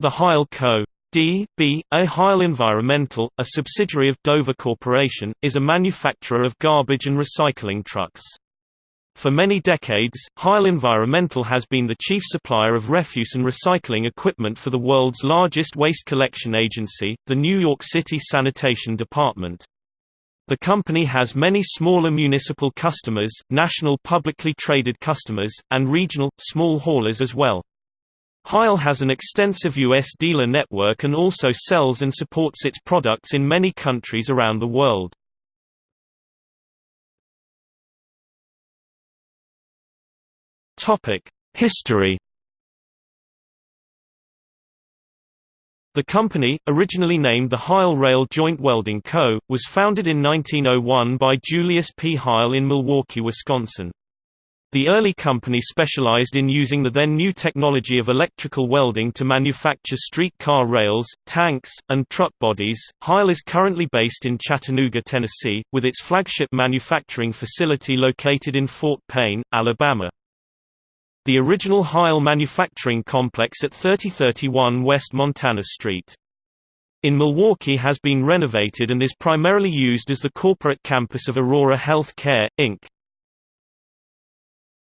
The Heil Co. D.B. A Heil Environmental, a subsidiary of Dover Corporation, is a manufacturer of garbage and recycling trucks. For many decades, Heil Environmental has been the chief supplier of refuse and recycling equipment for the world's largest waste collection agency, the New York City Sanitation Department. The company has many smaller municipal customers, national publicly traded customers, and regional, small haulers as well. Heil has an extensive U.S. dealer network and also sells and supports its products in many countries around the world. History The company, originally named the Heil Rail Joint Welding Co., was founded in 1901 by Julius P. Heil in Milwaukee, Wisconsin. The early company specialized in using the then new technology of electrical welding to manufacture streetcar rails, tanks, and truck bodies. Heil is currently based in Chattanooga, Tennessee, with its flagship manufacturing facility located in Fort Payne, Alabama. The original Heil manufacturing complex at 3031 West Montana Street. In Milwaukee has been renovated and is primarily used as the corporate campus of Aurora Health Care, Inc.